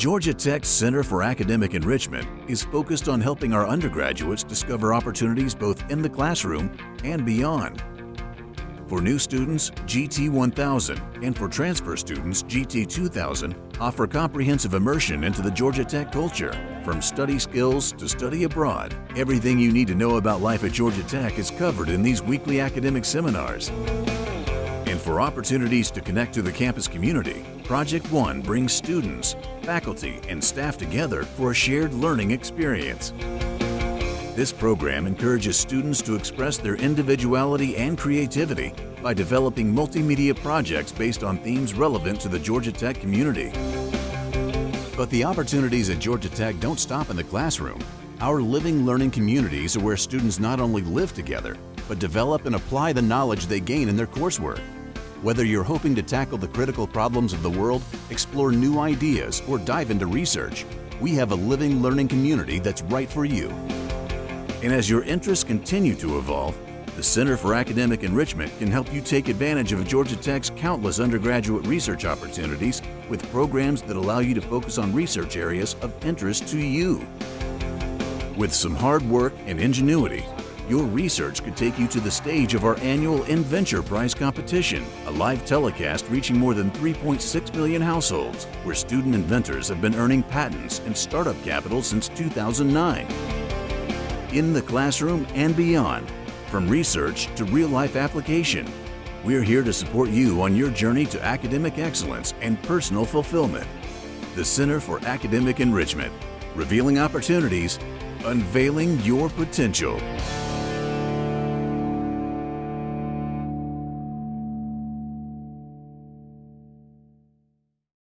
Georgia Tech's Center for Academic Enrichment is focused on helping our undergraduates discover opportunities both in the classroom and beyond. For new students, GT 1000 and for transfer students, GT 2000 offer comprehensive immersion into the Georgia Tech culture. From study skills to study abroad, everything you need to know about life at Georgia Tech is covered in these weekly academic seminars. And for opportunities to connect to the campus community, Project One brings students, faculty, and staff together for a shared learning experience. This program encourages students to express their individuality and creativity by developing multimedia projects based on themes relevant to the Georgia Tech community. But the opportunities at Georgia Tech don't stop in the classroom. Our living learning communities are where students not only live together, but develop and apply the knowledge they gain in their coursework. Whether you're hoping to tackle the critical problems of the world, explore new ideas, or dive into research, we have a living learning community that's right for you. And as your interests continue to evolve, the Center for Academic Enrichment can help you take advantage of Georgia Tech's countless undergraduate research opportunities with programs that allow you to focus on research areas of interest to you. With some hard work and ingenuity, your research could take you to the stage of our annual InVenture Prize competition, a live telecast reaching more than 3.6 million households, where student inventors have been earning patents and startup capital since 2009. In the classroom and beyond, from research to real-life application, we're here to support you on your journey to academic excellence and personal fulfillment. The Center for Academic Enrichment, revealing opportunities, unveiling your potential.